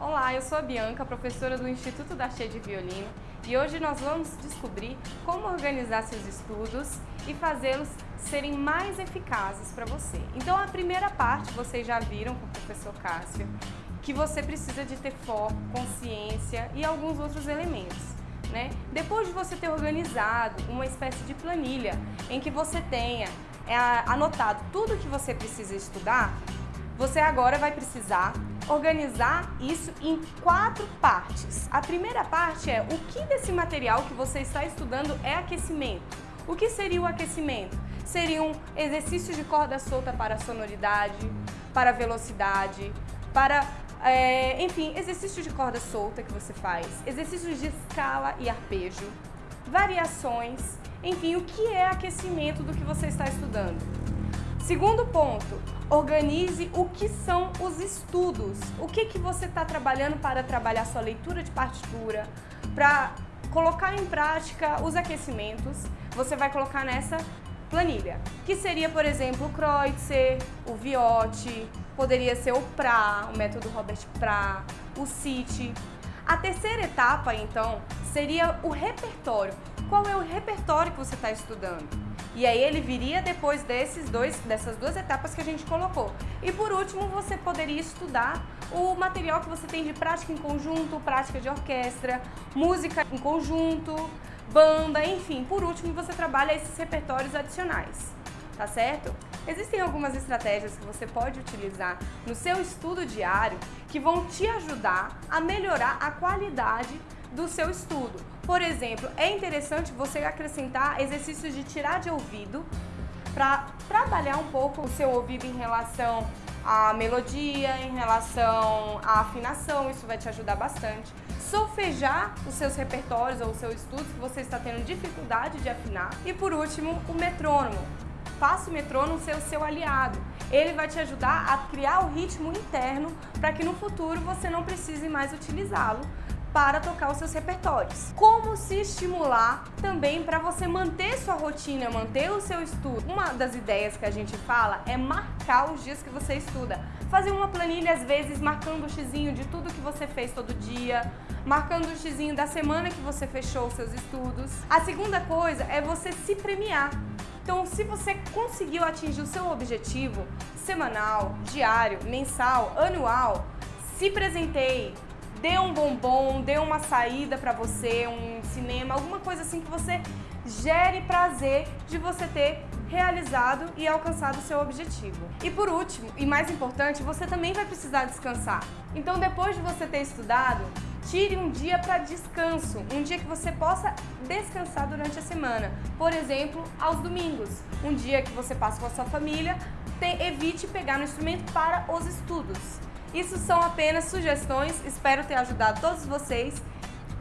Olá, eu sou a Bianca, professora do Instituto da Cheia de Violino e hoje nós vamos descobrir como organizar seus estudos e fazê-los serem mais eficazes para você. Então a primeira parte vocês já viram com o professor Cássio, que você precisa de ter foco, consciência e alguns outros elementos. Né? Depois de você ter organizado uma espécie de planilha em que você tenha é, anotado tudo que você precisa estudar, você agora vai precisar organizar isso em quatro partes. A primeira parte é o que desse material que você está estudando é aquecimento. O que seria o aquecimento? Seriam exercícios de corda solta para sonoridade, para velocidade, para, é, enfim, exercícios de corda solta que você faz, exercícios de escala e arpejo, variações, enfim, o que é aquecimento do que você está estudando. Segundo ponto, organize o que são os estudos. O que, que você está trabalhando para trabalhar sua leitura de partitura, para colocar em prática os aquecimentos, você vai colocar nessa planilha, que seria, por exemplo, o Kreutzer, o Viotti, poderia ser o PRA, o método Robert PRA, o CIT. A terceira etapa, então, seria o repertório. Qual é o repertório que você está estudando? E aí ele viria depois desses dois, dessas duas etapas que a gente colocou. E por último, você poderia estudar o material que você tem de prática em conjunto, prática de orquestra, música em conjunto, banda, enfim. Por último, você trabalha esses repertórios adicionais, tá certo? Existem algumas estratégias que você pode utilizar no seu estudo diário que vão te ajudar a melhorar a qualidade do seu estudo. Por exemplo, é interessante você acrescentar exercícios de tirar de ouvido para trabalhar um pouco o seu ouvido em relação à melodia, em relação à afinação, isso vai te ajudar bastante. Solfejar os seus repertórios ou os seus estudos que você está tendo dificuldade de afinar. E por último, o metrônomo. Faça o metrônomo ser o seu aliado. Ele vai te ajudar a criar o ritmo interno para que no futuro você não precise mais utilizá-lo para tocar os seus repertórios. Como se estimular também para você manter sua rotina, manter o seu estudo. Uma das ideias que a gente fala é marcar os dias que você estuda. Fazer uma planilha, às vezes, marcando o xizinho de tudo que você fez todo dia, marcando o xizinho da semana que você fechou os seus estudos. A segunda coisa é você se premiar. Então, se você conseguiu atingir o seu objetivo semanal, diário, mensal, anual, se presenteie, dê um bombom, dê uma saída para você, um cinema, alguma coisa assim que você gere prazer de você ter realizado e alcançado o seu objetivo. E por último, e mais importante, você também vai precisar descansar. Então depois de você ter estudado, tire um dia para descanso, um dia que você possa descansar durante a semana. Por exemplo, aos domingos, um dia que você passa com a sua família, evite pegar no instrumento para os estudos. Isso são apenas sugestões, espero ter ajudado todos vocês.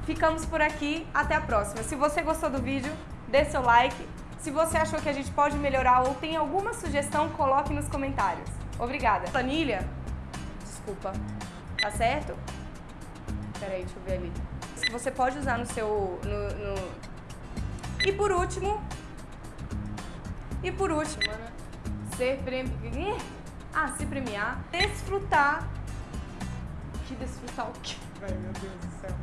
Ficamos por aqui, até a próxima. Se você gostou do vídeo, dê seu like. Se você achou que a gente pode melhorar ou tem alguma sugestão, coloque nos comentários. Obrigada. Planilha? Desculpa. Tá certo? Peraí, deixa eu ver ali. Você pode usar no seu... No, no... E por último... E por último, né? Ser premiado... Ah, se premiar. Desfrutar que desfrutar o quê? Ai, meu Deus do céu.